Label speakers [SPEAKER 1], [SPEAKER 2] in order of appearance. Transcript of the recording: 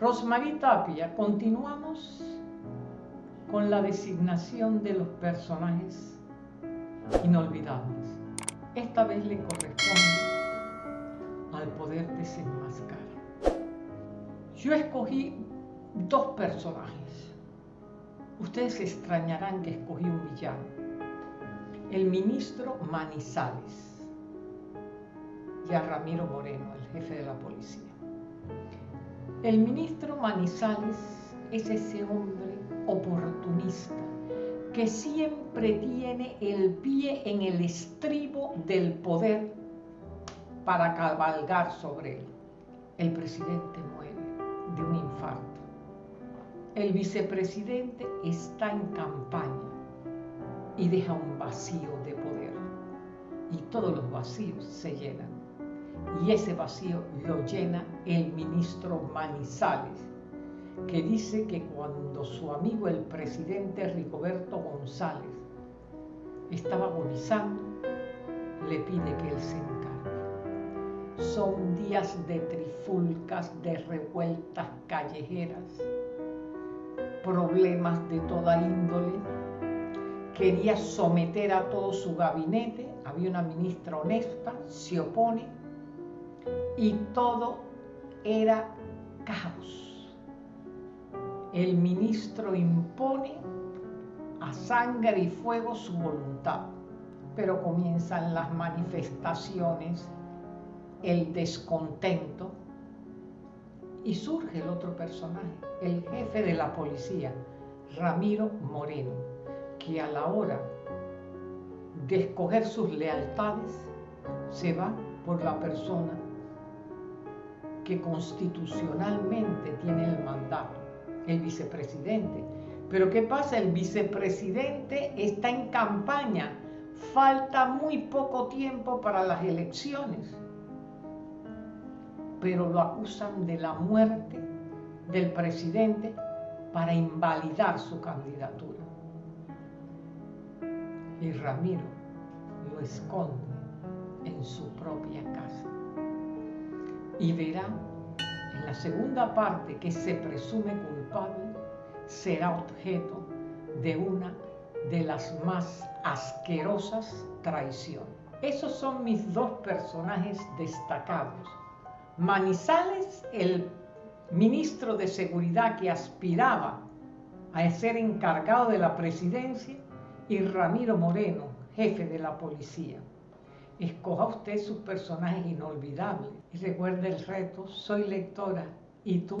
[SPEAKER 1] Rosmarie Tapia, continuamos con la designación de los personajes inolvidables. Esta vez le corresponde al poder desenmascarar. Yo escogí dos personajes. Ustedes extrañarán que escogí un villano. El ministro Manizales y a Ramiro Moreno, el jefe de la policía. El ministro Manizales es ese hombre oportunista que siempre tiene el pie en el estribo del poder para cabalgar sobre él. El presidente muere de un infarto. El vicepresidente está en campaña y deja un vacío de poder. Y todos los vacíos se llenan y ese vacío lo llena el ministro Manizales, que dice que cuando su amigo el presidente Rigoberto González estaba agonizando, le pide que él se encargue. Son días de trifulcas, de revueltas callejeras, problemas de toda índole. Quería someter a todo su gabinete, había una ministra honesta, se opone y todo era caos. El ministro impone a sangre y fuego su voluntad, pero comienzan las manifestaciones, el descontento y surge el otro personaje, el jefe de la policía, Ramiro Moreno, que a la hora de escoger sus lealtades se va por la persona que constitucionalmente tiene el mandato, el vicepresidente. Pero ¿qué pasa? El vicepresidente está en campaña, falta muy poco tiempo para las elecciones, pero lo acusan de la muerte del presidente para invalidar su candidatura. Y Ramiro lo esconde en su propia casa y verá en la segunda parte que se presume culpable será objeto de una de las más asquerosas traiciones. Esos son mis dos personajes destacados. Manizales, el ministro de Seguridad que aspiraba a ser encargado de la presidencia, y Ramiro Moreno, jefe de la policía. Escoja usted sus personajes inolvidables y recuerde el reto, soy lectora y tú.